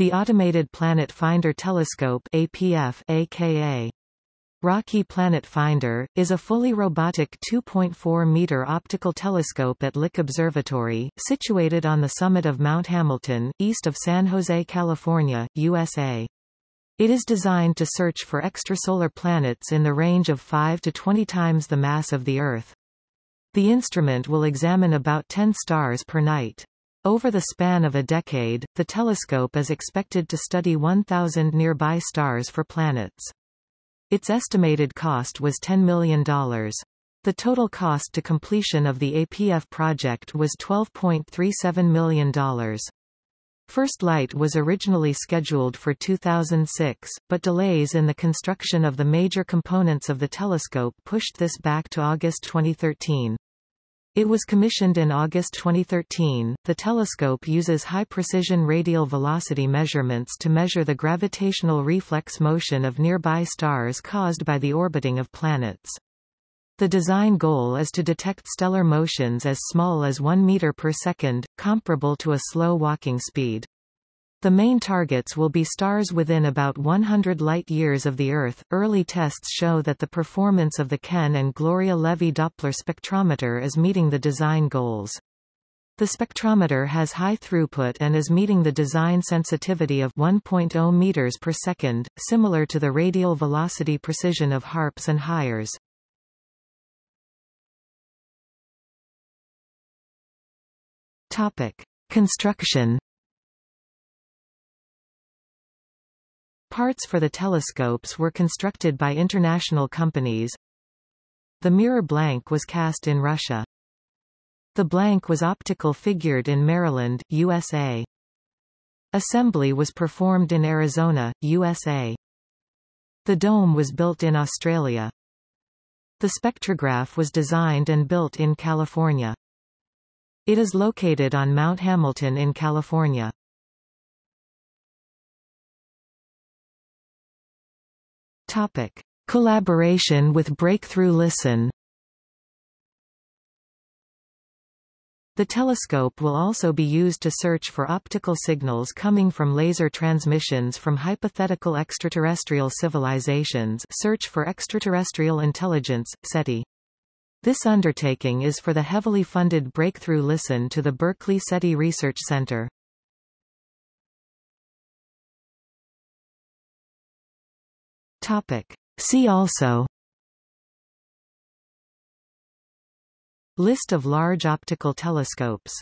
The Automated Planet Finder Telescope APF, aka Rocky Planet Finder, is a fully robotic 2.4-meter optical telescope at Lick Observatory, situated on the summit of Mount Hamilton, east of San Jose, California, USA. It is designed to search for extrasolar planets in the range of 5 to 20 times the mass of the Earth. The instrument will examine about 10 stars per night. Over the span of a decade, the telescope is expected to study 1,000 nearby stars for planets. Its estimated cost was $10 million. The total cost to completion of the APF project was $12.37 million. First light was originally scheduled for 2006, but delays in the construction of the major components of the telescope pushed this back to August 2013. It was commissioned in August 2013. The telescope uses high-precision radial velocity measurements to measure the gravitational reflex motion of nearby stars caused by the orbiting of planets. The design goal is to detect stellar motions as small as 1 meter per second, comparable to a slow walking speed. The main targets will be stars within about 100 light-years of the Earth. Early tests show that the performance of the Ken and Gloria Levy Doppler spectrometer is meeting the design goals. The spectrometer has high throughput and is meeting the design sensitivity of 1.0 meters per second, similar to the radial velocity precision of HARPS and HIRES. Topic: Construction Parts for the telescopes were constructed by international companies. The mirror blank was cast in Russia. The blank was optical figured in Maryland, USA. Assembly was performed in Arizona, USA. The dome was built in Australia. The spectrograph was designed and built in California. It is located on Mount Hamilton in California. Topic. Collaboration with Breakthrough Listen The telescope will also be used to search for optical signals coming from laser transmissions from hypothetical extraterrestrial civilizations search for extraterrestrial intelligence, SETI. This undertaking is for the heavily funded Breakthrough Listen to the Berkeley SETI Research Center. Topic. See also List of large optical telescopes